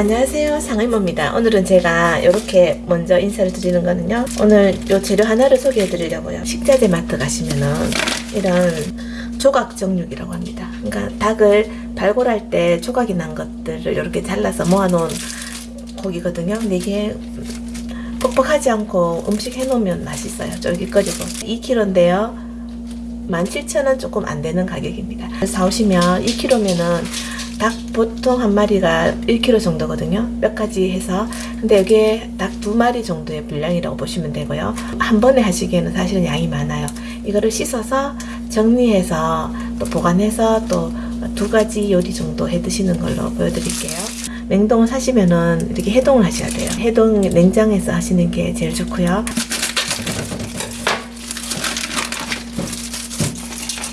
안녕하세요. 상의모입니다. 오늘은 제가 이렇게 먼저 인사를 드리는 거는요. 오늘 요 재료 하나를 소개해 드리려고요. 식자재 마트 가시면은 이런 조각 정육이라고 합니다. 그러니까 닭을 발골할 때 조각이 난 것들을 이렇게 잘라서 모아 놓은 고기거든요. 근데 이게 뻑뻑하지 않고 음식 해놓으면 맛있어요. 쫄깃거리고. 2kg인데요. 17,000원 조금 안 되는 가격입니다. 사오시면 2kg면은 닭 보통 한 마리가 1kg 정도거든요. 몇 가지 해서. 근데 여기에 닭 두 마리 정도의 분량이라고 보시면 되고요. 한 번에 하시기에는 사실은 양이 많아요. 이거를 씻어서 정리해서 또 보관해서 또 두 가지 요리 정도 해 드시는 걸로 보여드릴게요. 냉동을 사시면은 이렇게 해동을 하셔야 돼요. 해동 냉장에서 하시는 게 제일 좋고요.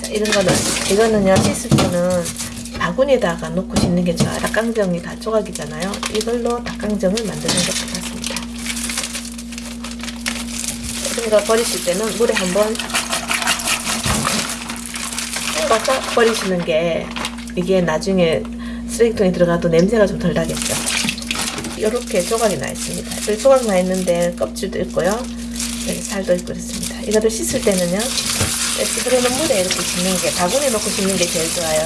자, 이런 거는 이거는요 씻을 때는 바구니에다가 놓고 씻는 게 좋아요. 닭강정이 다 조각이잖아요. 이걸로 닭강정을 만드는 것 같습니다. 거 버리실 때는 물에 한번 헹궈서 버리시는 게 이게 나중에 쓰레기통에 들어가도 냄새가 좀 덜 나겠죠. 이렇게 조각이 나 있습니다. 여기 조각 나 있는데 껍질도 있고요. 여기 살도 있고 그렇습니다. 이거를 씻을 때는요. 이렇게 흐르는 물에 이렇게 씻는 게 바구니에 넣고 씻는 게 제일 좋아요.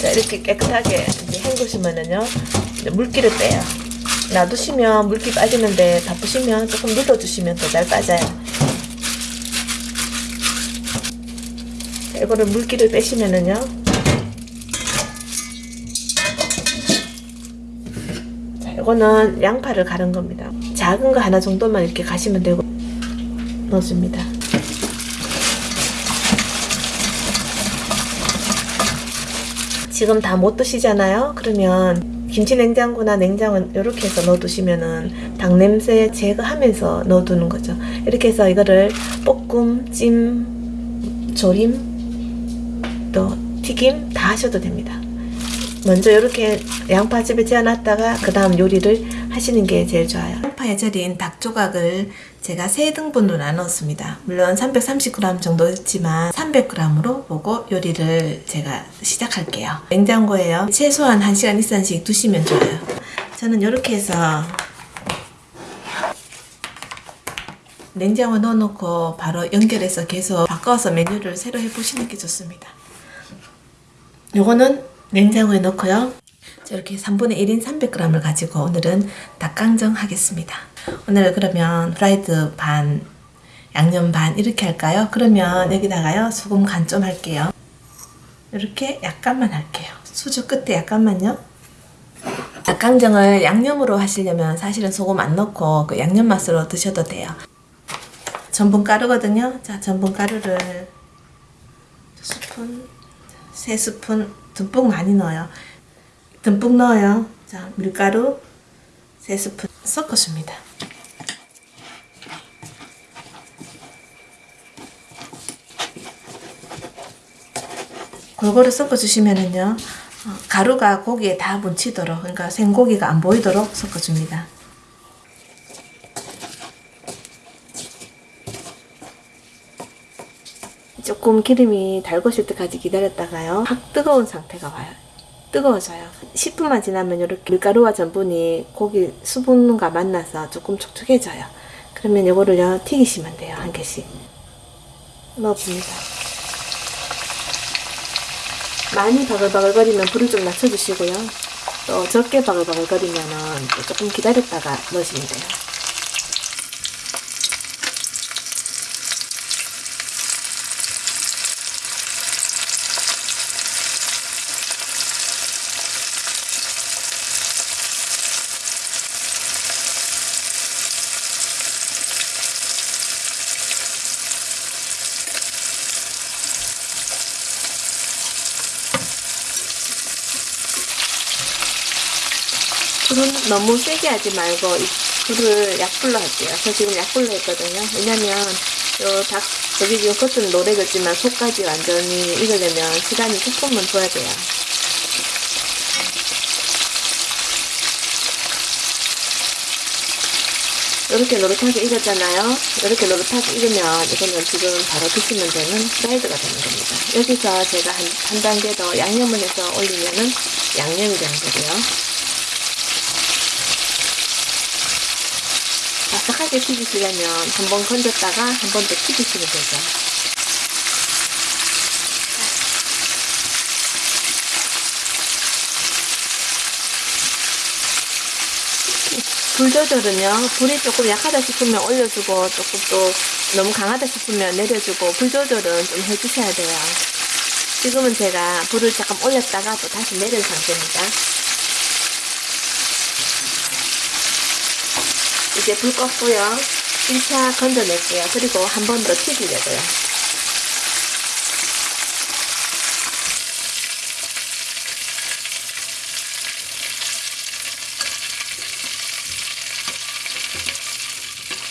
자, 이렇게 깨끗하게 헹구시면은요, 물기를 빼요. 놔두시면 물기 빠지는데 바쁘시면 조금 눌러주시면 더 잘 빠져요. 자, 이거를 물기를 빼시면은요, 자, 이거는 양파를 가른 겁니다. 작은 거 하나 정도만 이렇게 가시면 되고, 넣어줍니다. 지금 다 못 드시잖아요. 그러면 김치 냉장고나 냉장은 이렇게 해서 넣어두시면은 닭 냄새 제거하면서 넣어두는 거죠. 이렇게 해서 이거를 볶음, 찜, 조림, 또 튀김 다 하셔도 됩니다. 먼저 이렇게 양파즙에 재워놨다가 그 다음 요리를 하시는 게 제일 좋아요. 양파에 절인 닭 조각을 제가 세 등분으로 나눴습니다. 물론 330g 정도 했지만 300g으로 보고 요리를 제가 시작할게요. 냉장고에요. 최소한 1시간 이상씩 두시면 좋아요. 저는 이렇게 해서 냉장고에 넣어놓고 바로 연결해서 계속 바꿔서 메뉴를 새로 해보시는 게 좋습니다. 요거는 냉장고에 넣고요. 이렇게 3분의 1인 300g을 가지고 오늘은 닭강정 하겠습니다. 오늘 그러면 프라이드 반, 양념 반 이렇게 할까요? 그러면 여기다가요 소금 간 좀 할게요. 이렇게 약간만 할게요. 수저 끝에 약간만요. 닭강정을 양념으로 하시려면 사실은 소금 안 넣고 그 양념 맛으로 드셔도 돼요. 전분 가루거든요. 자, 전분 가루를 스푼, 세 스푼 듬뿍 많이 넣어요. 듬뿍 넣어요. 자, 밀가루 3스푼 섞어줍니다. 골고루 섞어주시면은요, 어, 가루가 고기에 다 묻히도록, 그러니까 생고기가 안 보이도록 섞어줍니다. 조금 기름이 달궈질 때까지 기다렸다가요, 확 뜨거운 상태가 와요. 뜨거워져요. 10분만 지나면 이렇게 밀가루와 전분이 고기 수분과 만나서 조금 촉촉해져요. 그러면 이거를요 튀기시면 돼요. 한 개씩 넣어줍니다. 많이 바글바글거리면 불을 좀 낮춰주시고요. 또 적게 바글바글거리면 조금 기다렸다가 넣으시면 돼요. 불은 너무 세게 하지 말고 이 불을 약불로 할게요. 저 지금 약불로 했거든요. 왜냐면 요 닭, 여기 지금 겉은 노래졌지만 속까지 완전히 익으려면 시간이 조금은 줘야 돼요. 이렇게 노릇하게 익었잖아요. 이렇게 노릇하게 익으면 이거는 지금 바로 드시면 되는 프라이드가 되는 겁니다. 여기서 제가 한, 한 단계 더 양념을 해서 올리면은 양념이 되는 거고요. 바삭하게 튀기시려면 한 번 건졌다가 한 번 더 튀기시면 되죠. 불 조절은요 불이 조금 약하다 싶으면 올려주고 조금 또 너무 강하다 싶으면 내려주고 불 조절은 좀 해주셔야 돼요 지금은 제가 불을 잠깐 올렸다가 또 다시 내린 상태입니다 이제 불 껐고요. 1차 건져낼게요. 그리고 한 번 더 튀기려고요.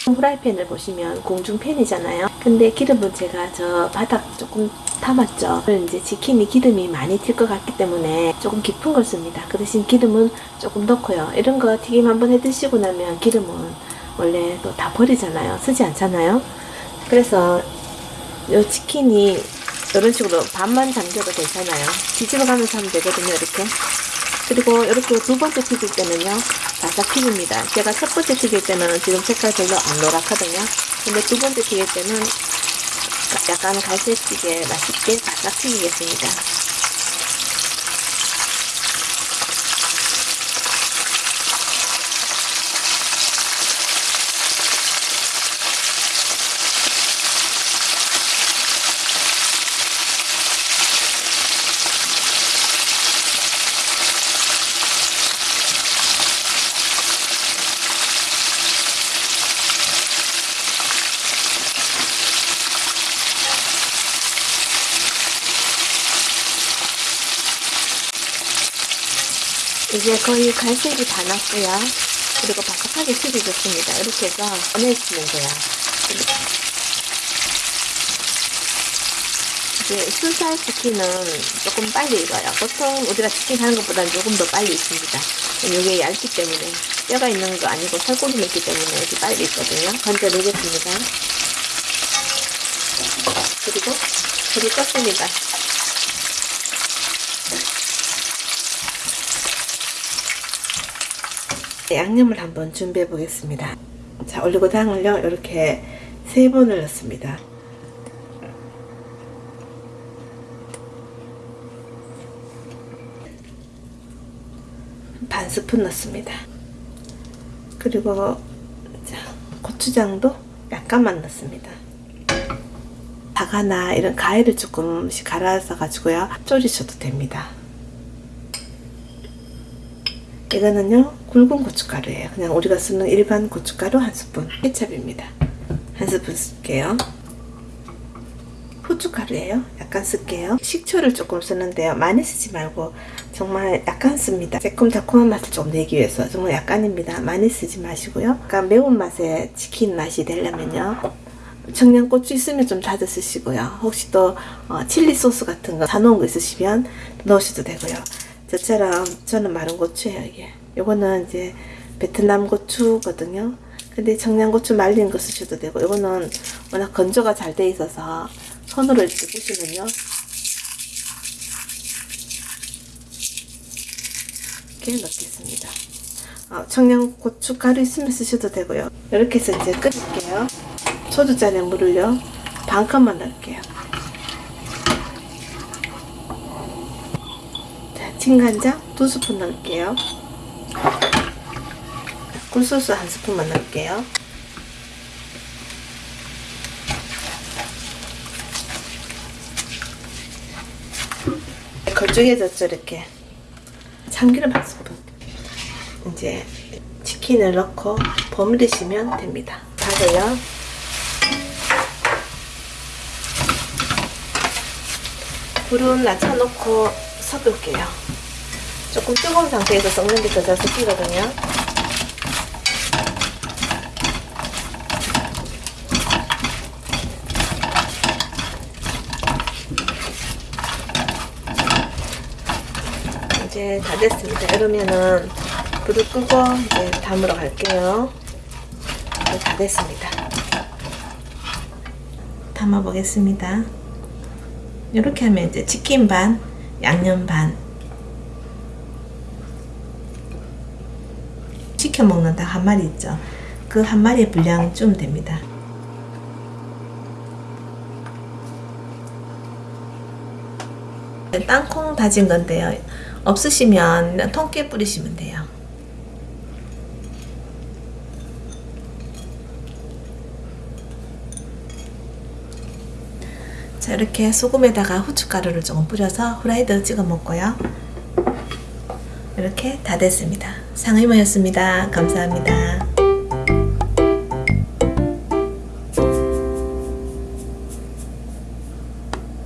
후라이팬을 보시면 공중팬이잖아요. 근데 기름은 제가 저 바닥 조금 담았죠. 이제 치킨이 기름이 많이 튈 것 같기 때문에 조금 깊은 걸 씁니다. 그 대신 기름은 조금 넣고요. 이런 거 튀김 한번 해 드시고 나면 기름은 원래 또 다 버리잖아요. 쓰지 않잖아요. 그래서 이 치킨이 이런 식으로 반만 잠겨도 괜찮아요. 뒤집어 가면서 하면 되거든요. 이렇게. 그리고 이렇게 두 번째 튀길 때는요 바삭 튀깁니다 제가 첫 번째 튀길 때는 지금 색깔 별로 안 노랗거든요 근데 두 번째 튀길 때는 약간 갈색지게 맛있게 바삭 튀기겠습니다 이제 거의 갈색이 다 났고요. 그리고 바삭하게 튀겨졌습니다. 이렇게 해서 꺼내시면 돼요. 이제 순살 치킨은 조금 빨리 익어요. 보통 우리가 치킨 하는 것보다는 조금 더 빨리 익습니다. 이게 얇기 때문에 뼈가 있는 거 아니고 살코기 있기 때문에 이렇게 빨리 익거든요. 건져 내겠습니다. 그리고 불이 껐습니다. 양념을 한번 준비해 보겠습니다. 자, 올리고당을요, 이렇게 세 번을 넣습니다. 반 스푼 넣습니다. 그리고 자, 고추장도 약간만 넣습니다. 사과나 이런 과일을 조금씩 갈아서 가지고요, 졸이셔도 됩니다. 이거는요 굵은 고춧가루예요. 그냥 우리가 쓰는 일반 고춧가루 한 스푼. 케찹입니다. 한 스푼 쓸게요. 후춧가루예요. 약간 쓸게요. 식초를 조금 쓰는데요. 많이 쓰지 말고 정말 약간 씁니다. 새콤달콤한 맛을 좀 내기 위해서 정말 약간입니다. 많이 쓰지 마시고요. 약간 매운맛의 치킨 맛이 되려면요. 청양고추 있으면 좀 자주 쓰시고요. 혹시 또 어, 칠리 소스 같은 거 사놓은 거 있으시면 넣으셔도 되고요. 저처럼 저는 마른 고추예요 이게 요거는 이제 베트남 고추거든요. 근데 청양고추 말린 거 쓰셔도 되고 요거는 워낙 건조가 잘 돼 있어서 손으로 이렇게 보시면요. 이렇게 넣겠습니다. 어, 청양고추 가루 있으면 쓰셔도 되고요. 이렇게 해서 이제 끓일게요. 소주잔에 물을요. 반 컵만 넣을게요. 진간장 두 스푼 넣을게요. 굴소스 한 스푼만 넣을게요. 걸쭉해졌죠 이렇게 참기름 한 스푼 이제 치킨을 넣고 버무리시면 됩니다. 다래요. 불은 낮춰놓고 섞을게요. 조금 뜨거운 상태에서 썩는 게 더 잘 섞이거든요. 이제 다 됐습니다. 이러면은 불을 끄고 이제 담으러 갈게요. 이제 다 됐습니다. 담아 보겠습니다. 이렇게 하면 이제 치킨 반, 양념 반. 시켜 먹는 닭 한 마리 있죠. 그 한 마리의 분량 좀 됩니다. 땅콩 다진 건데요. 없으시면 통깨 뿌리시면 돼요. 자 이렇게 소금에다가 후춧가루를 조금 뿌려서 후라이드 찍어 먹고요. 이렇게 다 됐습니다. 상의모였습니다. 감사합니다.